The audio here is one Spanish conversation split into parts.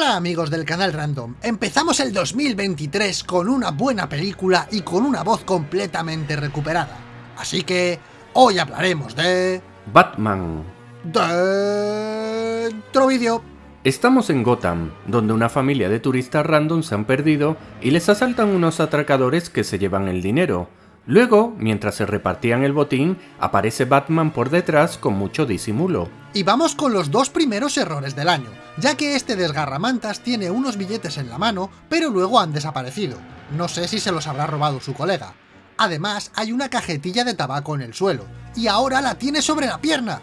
Hola amigos del canal Random, empezamos el 2023 con una buena película y con una voz completamente recuperada. Así que hoy hablaremos de... Batman. Dentro vídeo. Estamos en Gotham, donde una familia de turistas random se han perdido y les asaltan unos atracadores que se llevan el dinero. Luego, mientras se repartían el botín, aparece Batman por detrás con mucho disimulo. Y vamos con los dos primeros errores del año, ya que este desgarramantas tiene unos billetes en la mano, pero luego han desaparecido. No sé si se los habrá robado su colega. Además, hay una cajetilla de tabaco en el suelo, y ahora la tiene sobre la pierna.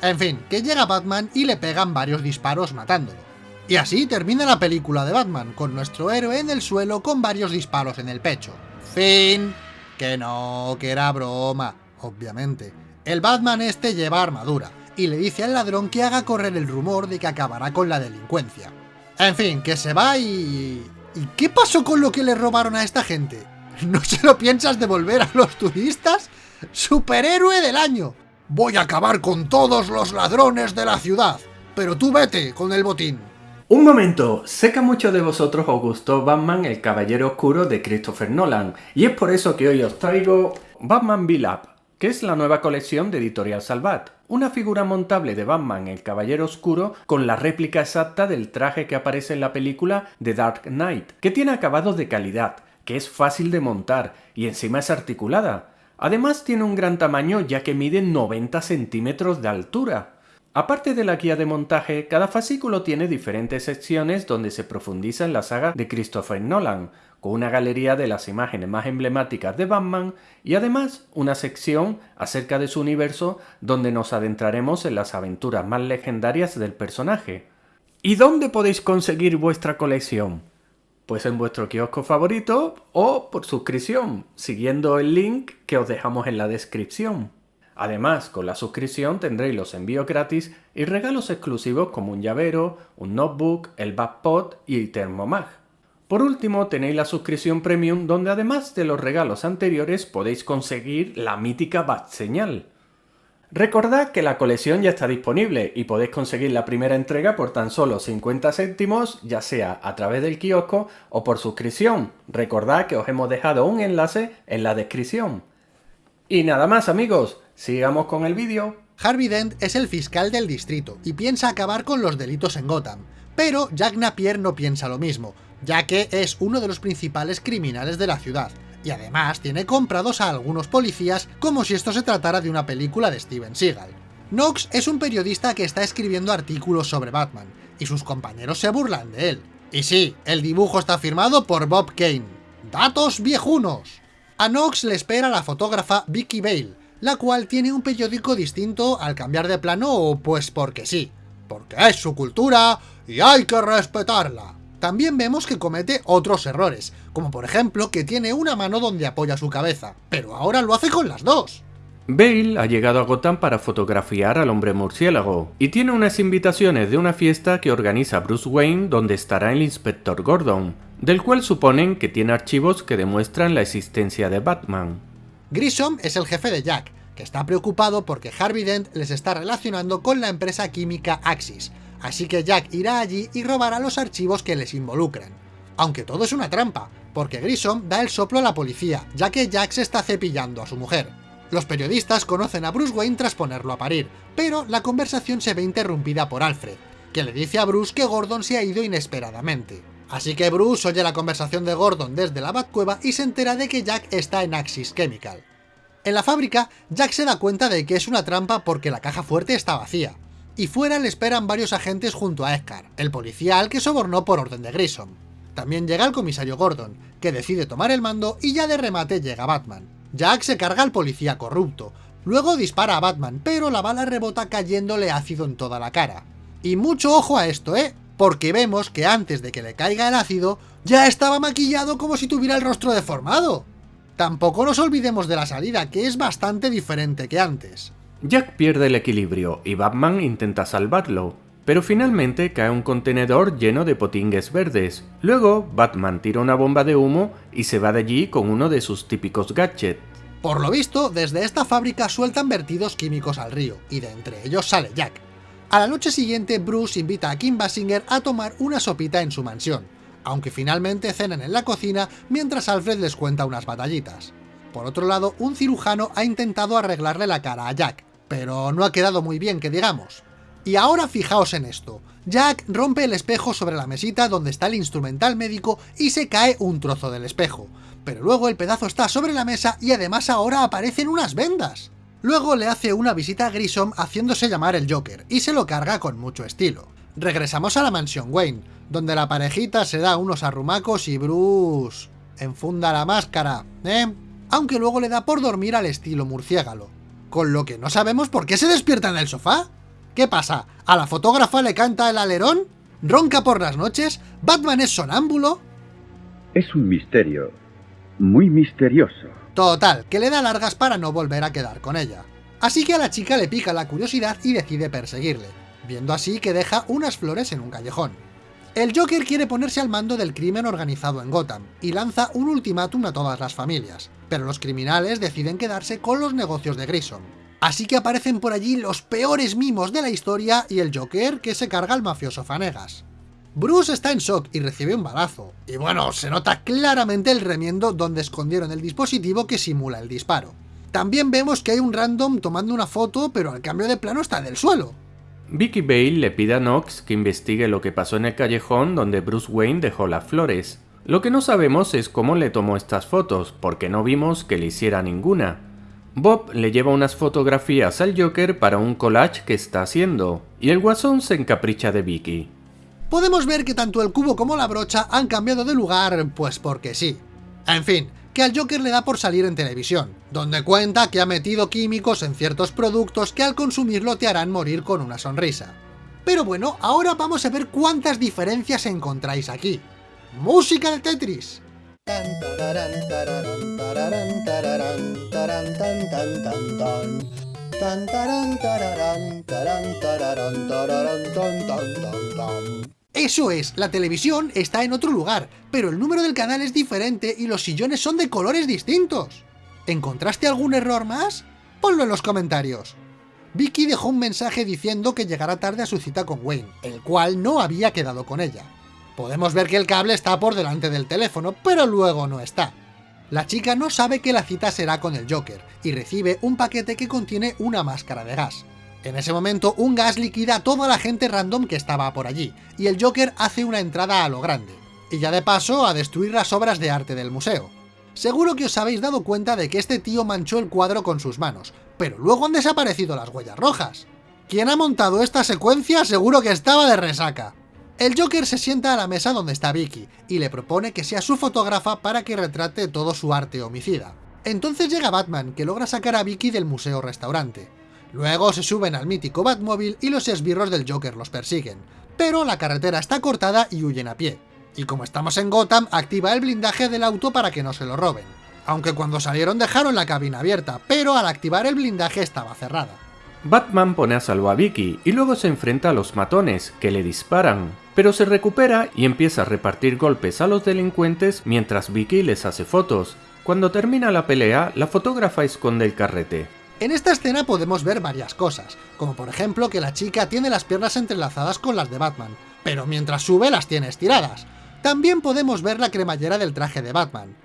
En fin, que llega Batman y le pegan varios disparos matándolo. Y así termina la película de Batman, con nuestro héroe en el suelo con varios disparos en el pecho. Fin. Que no, que era broma, obviamente. El Batman este lleva armadura, y le dice al ladrón que haga correr el rumor de que acabará con la delincuencia. En fin, que se va y... ¿Y qué pasó con lo que le robaron a esta gente? ¿No se lo piensas devolver a los turistas? ¡Superhéroe del año! Voy a acabar con todos los ladrones de la ciudad, pero tú vete con el botín. Un momento, sé que a muchos de vosotros os gustó Batman el Caballero Oscuro de Christopher Nolan, y es por eso que hoy os traigo Batman Up, que es la nueva colección de Editorial Salvat, una figura montable de Batman el Caballero Oscuro con la réplica exacta del traje que aparece en la película The Dark Knight, que tiene acabados de calidad, que es fácil de montar y encima es articulada. Además tiene un gran tamaño ya que mide 90 centímetros de altura. Aparte de la guía de montaje, cada fascículo tiene diferentes secciones donde se profundiza en la saga de Christopher Nolan, con una galería de las imágenes más emblemáticas de Batman y además una sección acerca de su universo donde nos adentraremos en las aventuras más legendarias del personaje. ¿Y dónde podéis conseguir vuestra colección? Pues en vuestro kiosco favorito o por suscripción, siguiendo el link que os dejamos en la descripción. Además, con la suscripción tendréis los envíos gratis y regalos exclusivos como un llavero, un notebook, el backpot y Thermomag. Por último, tenéis la suscripción premium donde además de los regalos anteriores podéis conseguir la mítica Bat Señal. Recordad que la colección ya está disponible y podéis conseguir la primera entrega por tan solo 50 céntimos, ya sea a través del kiosco o por suscripción. Recordad que os hemos dejado un enlace en la descripción. Y nada más amigos, sigamos con el vídeo. Harvey Dent es el fiscal del distrito y piensa acabar con los delitos en Gotham, pero Jack Napier no piensa lo mismo, ya que es uno de los principales criminales de la ciudad, y además tiene comprados a algunos policías como si esto se tratara de una película de Steven Seagal. Knox es un periodista que está escribiendo artículos sobre Batman, y sus compañeros se burlan de él. Y sí, el dibujo está firmado por Bob Kane. ¡Datos viejunos! A Knox le espera la fotógrafa Vicky Bale, la cual tiene un periódico distinto al cambiar de plano pues porque sí, porque es su cultura y hay que respetarla. También vemos que comete otros errores, como por ejemplo que tiene una mano donde apoya su cabeza, pero ahora lo hace con las dos. Bale ha llegado a Gotham para fotografiar al hombre murciélago, y tiene unas invitaciones de una fiesta que organiza Bruce Wayne donde estará el inspector Gordon, del cual suponen que tiene archivos que demuestran la existencia de Batman. Grissom es el jefe de Jack, que está preocupado porque Harvey Dent les está relacionando con la empresa química Axis, así que Jack irá allí y robará los archivos que les involucran. Aunque todo es una trampa, porque Grissom da el soplo a la policía, ya que Jack se está cepillando a su mujer. Los periodistas conocen a Bruce Wayne tras ponerlo a parir, pero la conversación se ve interrumpida por Alfred, que le dice a Bruce que Gordon se ha ido inesperadamente. Así que Bruce oye la conversación de Gordon desde la Batcueva y se entera de que Jack está en Axis Chemical. En la fábrica, Jack se da cuenta de que es una trampa porque la caja fuerte está vacía, y fuera le esperan varios agentes junto a Edgar, el policía al que sobornó por orden de Grissom. También llega el comisario Gordon, que decide tomar el mando y ya de remate llega Batman. Jack se carga al policía corrupto, luego dispara a Batman, pero la bala rebota cayéndole ácido en toda la cara. Y mucho ojo a esto, ¿eh? Porque vemos que antes de que le caiga el ácido, ya estaba maquillado como si tuviera el rostro deformado. Tampoco nos olvidemos de la salida, que es bastante diferente que antes. Jack pierde el equilibrio y Batman intenta salvarlo, pero finalmente cae un contenedor lleno de potingues verdes. Luego, Batman tira una bomba de humo y se va de allí con uno de sus típicos gadgets. Por lo visto, desde esta fábrica sueltan vertidos químicos al río, y de entre ellos sale Jack. A la noche siguiente, Bruce invita a Kim Basinger a tomar una sopita en su mansión, aunque finalmente cenan en la cocina mientras Alfred les cuenta unas batallitas. Por otro lado, un cirujano ha intentado arreglarle la cara a Jack, pero no ha quedado muy bien que digamos. Y ahora fijaos en esto, Jack rompe el espejo sobre la mesita donde está el instrumental médico y se cae un trozo del espejo, pero luego el pedazo está sobre la mesa y además ahora aparecen unas vendas. Luego le hace una visita a Grissom haciéndose llamar el Joker, y se lo carga con mucho estilo. Regresamos a la mansión Wayne, donde la parejita se da unos arrumacos y Bruce... enfunda la máscara, ¿eh? Aunque luego le da por dormir al estilo murciégalo. Con lo que no sabemos por qué se despierta en el sofá. ¿Qué pasa? ¿A la fotógrafa le canta el alerón? ¿Ronca por las noches? ¿Batman es sonámbulo? Es un misterio. Muy misterioso. Total, que le da largas para no volver a quedar con ella. Así que a la chica le pica la curiosidad y decide perseguirle, viendo así que deja unas flores en un callejón. El Joker quiere ponerse al mando del crimen organizado en Gotham, y lanza un ultimátum a todas las familias, pero los criminales deciden quedarse con los negocios de Grissom. Así que aparecen por allí los peores mimos de la historia y el Joker que se carga al mafioso Fanegas. Bruce está en shock y recibe un balazo, y bueno, se nota claramente el remiendo donde escondieron el dispositivo que simula el disparo. También vemos que hay un random tomando una foto, pero al cambio de plano está del suelo. Vicky Bale le pide a Knox que investigue lo que pasó en el callejón donde Bruce Wayne dejó las flores. Lo que no sabemos es cómo le tomó estas fotos, porque no vimos que le hiciera ninguna. Bob le lleva unas fotografías al Joker para un collage que está haciendo, y el guasón se encapricha de Vicky podemos ver que tanto el cubo como la brocha han cambiado de lugar, pues porque sí. En fin, que al Joker le da por salir en televisión, donde cuenta que ha metido químicos en ciertos productos que al consumirlo te harán morir con una sonrisa. Pero bueno, ahora vamos a ver cuántas diferencias encontráis aquí. ¡Música de Tetris! Eso es, la televisión está en otro lugar, pero el número del canal es diferente y los sillones son de colores distintos. ¿Encontraste algún error más? Ponlo en los comentarios. Vicky dejó un mensaje diciendo que llegará tarde a su cita con Wayne, el cual no había quedado con ella. Podemos ver que el cable está por delante del teléfono, pero luego no está. La chica no sabe que la cita será con el Joker, y recibe un paquete que contiene una máscara de gas. En ese momento, un gas liquida a toda la gente random que estaba por allí, y el Joker hace una entrada a lo grande, y ya de paso a destruir las obras de arte del museo. Seguro que os habéis dado cuenta de que este tío manchó el cuadro con sus manos, pero luego han desaparecido las huellas rojas. Quien ha montado esta secuencia seguro que estaba de resaca. El Joker se sienta a la mesa donde está Vicky, y le propone que sea su fotógrafa para que retrate todo su arte homicida. Entonces llega Batman, que logra sacar a Vicky del museo restaurante. Luego se suben al mítico Batmóvil y los esbirros del Joker los persiguen, pero la carretera está cortada y huyen a pie. Y como estamos en Gotham, activa el blindaje del auto para que no se lo roben. Aunque cuando salieron dejaron la cabina abierta, pero al activar el blindaje estaba cerrada. Batman pone a salvo a Vicky y luego se enfrenta a los matones, que le disparan, pero se recupera y empieza a repartir golpes a los delincuentes mientras Vicky les hace fotos. Cuando termina la pelea, la fotógrafa esconde el carrete. En esta escena podemos ver varias cosas, como por ejemplo que la chica tiene las piernas entrelazadas con las de Batman, pero mientras sube las tiene estiradas. También podemos ver la cremallera del traje de Batman.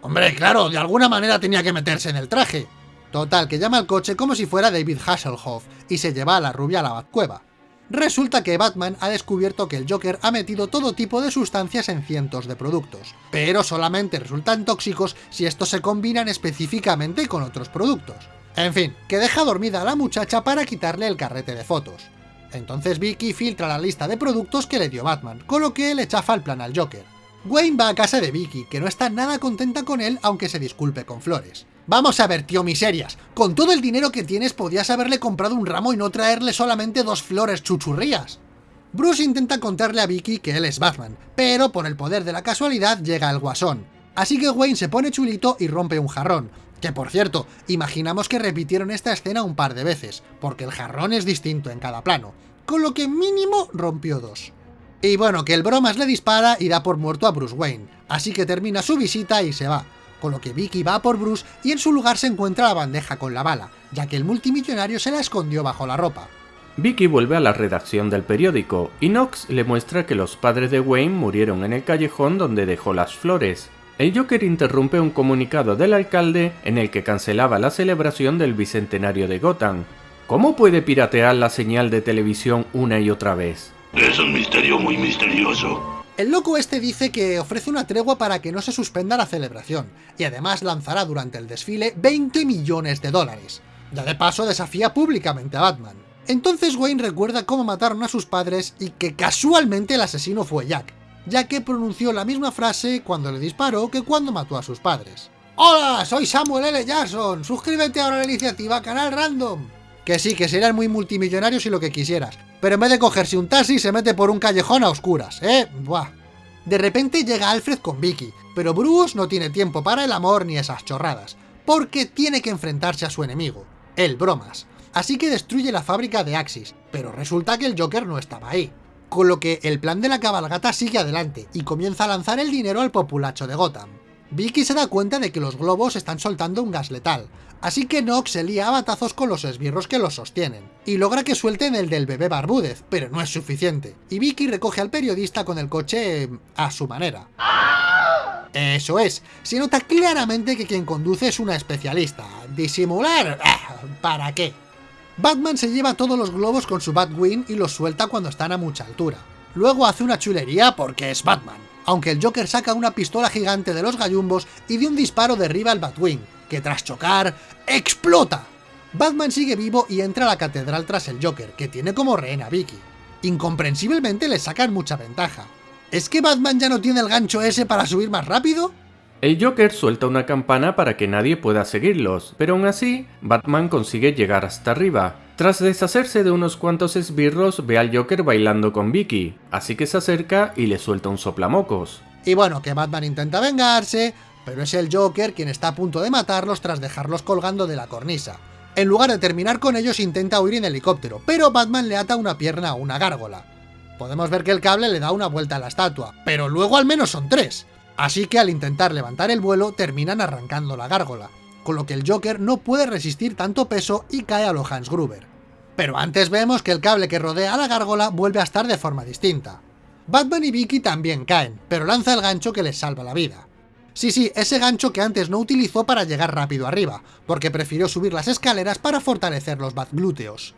Hombre, claro, de alguna manera tenía que meterse en el traje. Total, que llama al coche como si fuera David Hasselhoff y se lleva a la rubia a la Batcueva. Resulta que Batman ha descubierto que el Joker ha metido todo tipo de sustancias en cientos de productos, pero solamente resultan tóxicos si estos se combinan específicamente con otros productos. En fin, que deja dormida a la muchacha para quitarle el carrete de fotos. Entonces Vicky filtra la lista de productos que le dio Batman, con lo que le chafa el plan al Joker. Wayne va a casa de Vicky, que no está nada contenta con él aunque se disculpe con flores. Vamos a ver, tío miserias, con todo el dinero que tienes podías haberle comprado un ramo y no traerle solamente dos flores chuchurrías. Bruce intenta contarle a Vicky que él es Batman, pero por el poder de la casualidad llega el guasón. Así que Wayne se pone chulito y rompe un jarrón, que por cierto, imaginamos que repitieron esta escena un par de veces, porque el jarrón es distinto en cada plano, con lo que mínimo rompió dos. Y bueno, que el bromas le dispara y da por muerto a Bruce Wayne, así que termina su visita y se va, con lo que Vicky va por Bruce y en su lugar se encuentra la bandeja con la bala, ya que el multimillonario se la escondió bajo la ropa. Vicky vuelve a la redacción del periódico y Knox le muestra que los padres de Wayne murieron en el callejón donde dejó las flores. El Joker interrumpe un comunicado del alcalde en el que cancelaba la celebración del bicentenario de Gotham. ¿Cómo puede piratear la señal de televisión una y otra vez? Es un misterio muy misterioso. El loco este dice que ofrece una tregua para que no se suspenda la celebración, y además lanzará durante el desfile 20 millones de dólares. Ya de paso desafía públicamente a Batman. Entonces Wayne recuerda cómo mataron a sus padres y que casualmente el asesino fue Jack, ya que pronunció la misma frase cuando le disparó que cuando mató a sus padres. ¡Hola! Soy Samuel L. Jackson, suscríbete ahora a la iniciativa Canal Random. Que sí, que serían muy multimillonarios y lo que quisieras, pero en vez de cogerse un taxi se mete por un callejón a oscuras, ¿eh? Buah. De repente llega Alfred con Vicky, pero Bruce no tiene tiempo para el amor ni esas chorradas, porque tiene que enfrentarse a su enemigo, el Bromas así que destruye la fábrica de Axis, pero resulta que el Joker no estaba ahí. Con lo que el plan de la cabalgata sigue adelante y comienza a lanzar el dinero al populacho de Gotham. Vicky se da cuenta de que los globos están soltando un gas letal, así que Nox se lía a batazos con los esbirros que los sostienen, y logra que suelten el del bebé Barbúdez, pero no es suficiente, y Vicky recoge al periodista con el coche a su manera. Eso es, se nota claramente que quien conduce es una especialista. ¿Disimular? Ah, ¿Para qué? Batman se lleva todos los globos con su Batwing y los suelta cuando están a mucha altura. Luego hace una chulería porque es Batman, aunque el Joker saca una pistola gigante de los gallumbos y de un disparo derriba al Batwing, que tras chocar, ¡explota! Batman sigue vivo y entra a la catedral tras el Joker, que tiene como rehén a Vicky. Incomprensiblemente le sacan mucha ventaja. ¿Es que Batman ya no tiene el gancho ese para subir más rápido? El Joker suelta una campana para que nadie pueda seguirlos, pero aún así, Batman consigue llegar hasta arriba. Tras deshacerse de unos cuantos esbirros, ve al Joker bailando con Vicky, así que se acerca y le suelta un soplamocos. Y bueno, que Batman intenta vengarse, pero es el Joker quien está a punto de matarlos tras dejarlos colgando de la cornisa. En lugar de terminar con ellos intenta huir en helicóptero, pero Batman le ata una pierna a una gárgola. Podemos ver que el cable le da una vuelta a la estatua, pero luego al menos son tres. Así que al intentar levantar el vuelo terminan arrancando la gárgola, con lo que el Joker no puede resistir tanto peso y cae a lo Hans Gruber. Pero antes vemos que el cable que rodea a la gárgola vuelve a estar de forma distinta. Batman y Vicky también caen, pero lanza el gancho que les salva la vida. Sí, sí, ese gancho que antes no utilizó para llegar rápido arriba, porque prefirió subir las escaleras para fortalecer los Batglúteos.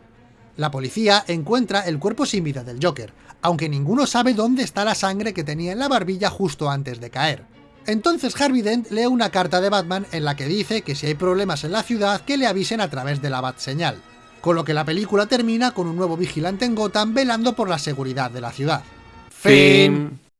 La policía encuentra el cuerpo sin vida del Joker, aunque ninguno sabe dónde está la sangre que tenía en la barbilla justo antes de caer. Entonces Harvey Dent lee una carta de Batman en la que dice que si hay problemas en la ciudad que le avisen a través de la Bat-señal, con lo que la película termina con un nuevo vigilante en Gotham velando por la seguridad de la ciudad. Fin.